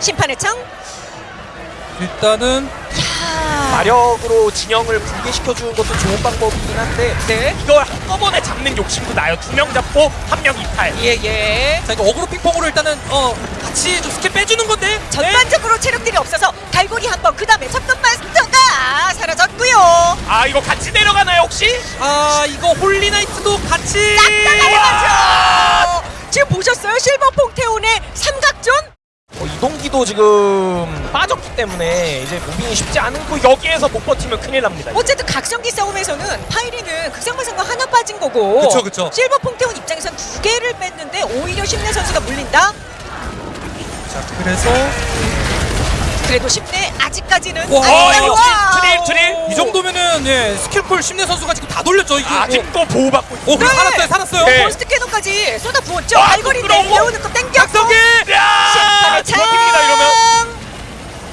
심판의 창. 일단은 야. 마력으로 진영을 붕괴시켜 주는 것도 좋은 방법이긴 한데 네. 이걸 한꺼번에 잡는 욕심도 나요. 두 명 잡고 한 명 이탈. 예 예. 자 이거 어그로 핑퐁으로 일단은 어 같이 좀 스킬 빼주는 건데 전반적으로 체력들이 없어서 갈고리 한 번. 그 다음에 접근 마스터가 사라졌고요. 아 이거 같이 내려가나요 혹시? 아 이거 홀리나이트도 같이 나가죠. 지금 보셨어요? 실버 퐁테온의 삼각 존? 어, 이동기도 지금 빠졌기 때문에 이제 무빙이 쉽지 않고 여기에서 못 버티면 큰일 납니다. 어쨌든 각성기 싸움에서는 파이리는 극상마상과 하나 빠진 거고 그쵸, 그쵸. 실버 퐁테온 입장에선 두 개를 뺐는데 오히려 심내 선수가 물린다? 자 그래서 그래도 심내 아직까지는 와, 아직까지- 이거. 트릴, 트릴. 이 정도면은 예 스킬풀 심내 선수가 지금 다 돌렸죠 이게 아직도 보호받고 있어. 오 그래 네. 살았어요 살았어요 네. 포스트 캐논까지 쏟아 부었죠. 아, 부끄러워. 내려오는 거 땡겼고 각성기! 야! 창! 버팁니다 이러면.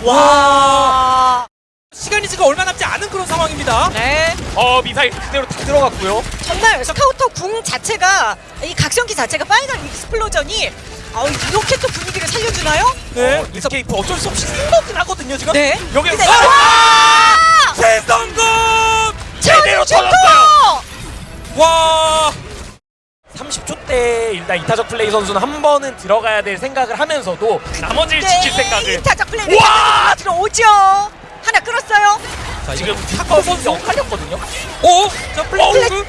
와. 시간이 지금 얼마 남지 않은 그런 상황입니다 네. 어 미사일 그대로 다 들어갔고요. 정말 스카우터 궁 자체가 이 각성기 자체가 Final Explosion이 아, 이렇게 또 분위기를 살려주나요? 네 어, escape 어쩔 수 없이 생각은 하거든요 지금. 네. 여기 근데- 아! 최성공 일단 이타적 플레이 선수는 한 번은 들어가야 될 생각을 하면서도 나머지를 지킬 생각을. 네, 플레이 와! 들어오죠. 하나 끌었어요. 자 지금 탁구 선수 엇갈렸거든요. 오! 자 플레이크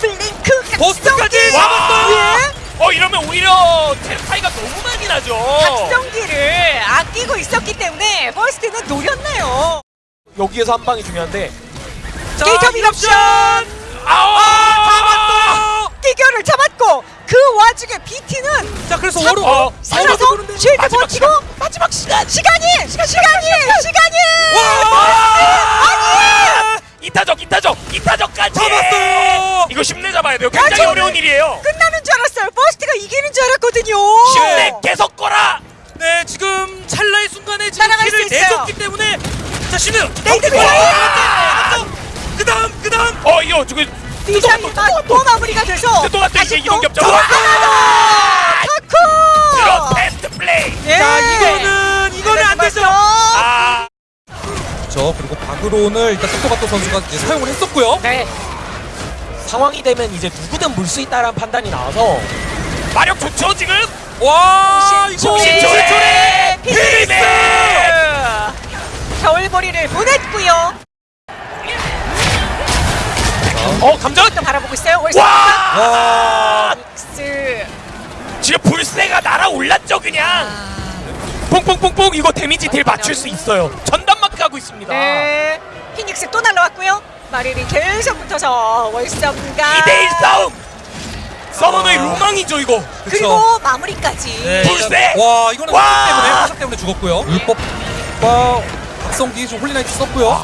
플링크 버스까지! 잡았어요! 예. 어 이러면 오히려 템 차이가 너무 많이 나죠. 각성기를 아끼고 있었기 때문에 버스트는 노렸네요. 여기에서 한 방이 중요한데. 자 게이터 밀옵션! 아우! 잡았어! 기결을 잡았고 그 와중에 BT는 자 그래서 참- 워로 어, 살아서 워로도 쉴드 마지막 버티고 마지막 시간 시간이 시간 시간이 시간이 와! 이타적 이타적 이타적까지 잡았어요! 이거 쉽내 잡아야 돼요. 굉장히 저는- 어려운 일이에요. 끝나는 줄 알았어요. 버스트가 이기는 줄 알았거든요. 쉽내 계속 거라. 네 지금 찰나의 순간에 지금 키를. 내줬기 때문에 자 신우 네이트 그 다음 그 다음 어 이거 지금 미사일이 또 마무리가 돼서 또 다시 또 이런 타쿠. 베스트 플레이. 예. 자 이거는 이거는 안 되죠 아 그렇죠 그리고 바그론을 일단 토토바토 선수가 이제 사용을 했었고요 네. 상황이 되면 이제 누구든 물 수 있다라는 판단이 나와서 마력 좋죠 지금. 와 이거 조래 피닉스. 겨울보리를 보냈고요. 어 감전. 또 바라보고 있어요. 월스 와! 와 닉스. 지금 불새가 날아올랐죠 그냥. 뽕뽕뽕뽕 이거 데미지 딜 맞출 수 있어요. 전담 마크 하고 있습니다. 네. 피닉스 또 날라왔고요. 마리리 계속 붙어서 월썸과 2대1 싸움. 서머너의 로망이죠 이거. 그리고 마무리까지. 네, 불새! 와 이거는 와! 화석 때문에 화석 때문에 죽었고요 율법과 각성기 좀 홀리나이트 썼고요